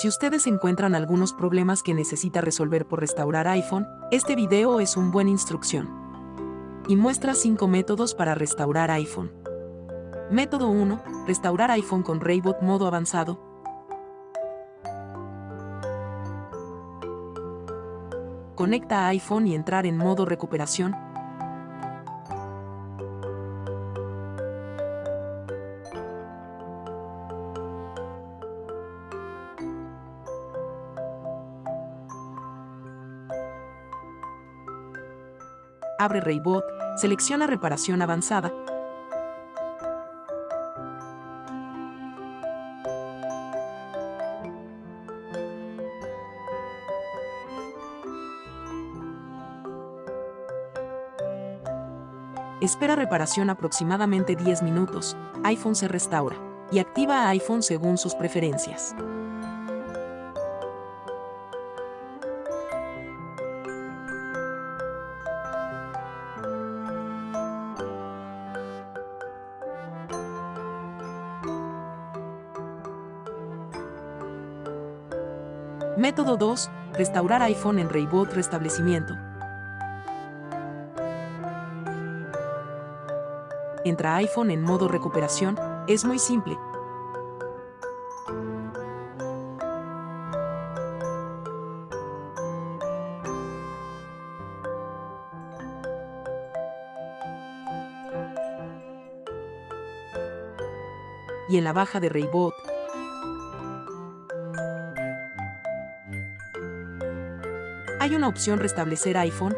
Si ustedes encuentran algunos problemas que necesita resolver por restaurar iPhone, este video es un buen instrucción. Y muestra 5 métodos para restaurar iPhone. Método 1. Restaurar iPhone con Raybot modo avanzado. Conecta iPhone y entrar en modo recuperación. Abre Raybot, selecciona reparación avanzada, Espera reparación aproximadamente 10 minutos, iPhone se restaura, y activa iPhone según sus preferencias. Método 2. Restaurar iPhone en Reboot Restablecimiento. Entra iPhone en modo recuperación, es muy simple. Y en la baja de Raybot, hay una opción restablecer iPhone.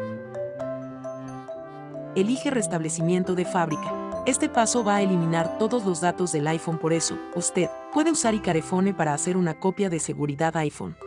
Elige restablecimiento de fábrica. Este paso va a eliminar todos los datos del iPhone por eso, usted puede usar Icarefone para hacer una copia de seguridad iPhone.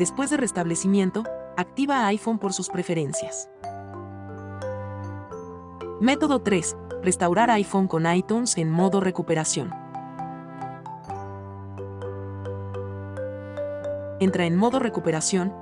Después de restablecimiento, activa iPhone por sus preferencias. Método 3. Restaurar iPhone con iTunes en modo recuperación. Entra en modo recuperación.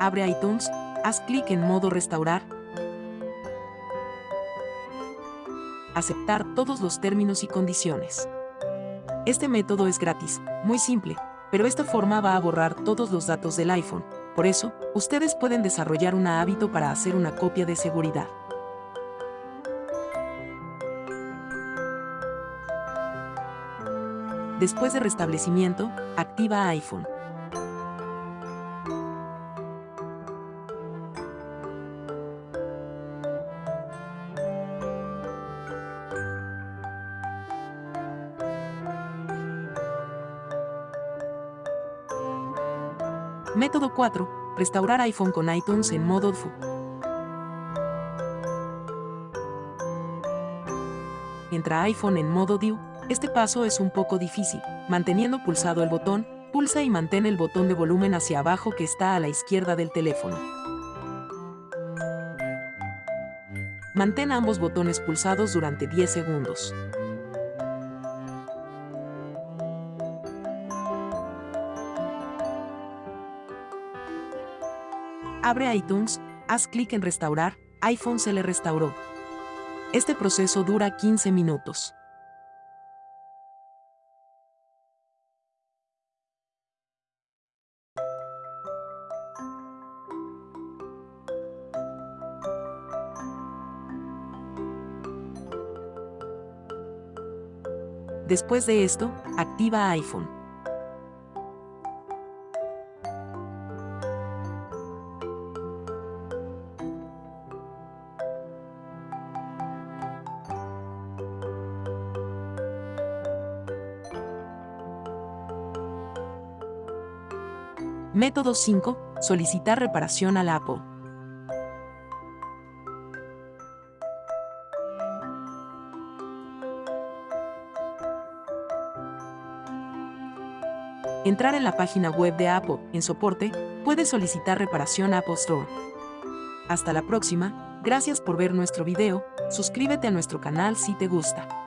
Abre iTunes, haz clic en modo restaurar. Aceptar todos los términos y condiciones. Este método es gratis, muy simple, pero esta forma va a borrar todos los datos del iPhone. Por eso, ustedes pueden desarrollar un hábito para hacer una copia de seguridad. Después de restablecimiento, activa iPhone. Método 4. Restaurar iPhone con iTunes en modo DFU. Entra iPhone en modo DIU. Este paso es un poco difícil. Manteniendo pulsado el botón, pulsa y mantén el botón de volumen hacia abajo que está a la izquierda del teléfono. Mantén ambos botones pulsados durante 10 segundos. Abre iTunes, haz clic en Restaurar, iPhone se le restauró. Este proceso dura 15 minutos. Después de esto, activa iPhone. Método 5. Solicitar reparación al APO. Entrar en la página web de APO, en soporte, puede solicitar reparación a Apple Store. Hasta la próxima, gracias por ver nuestro video, suscríbete a nuestro canal si te gusta.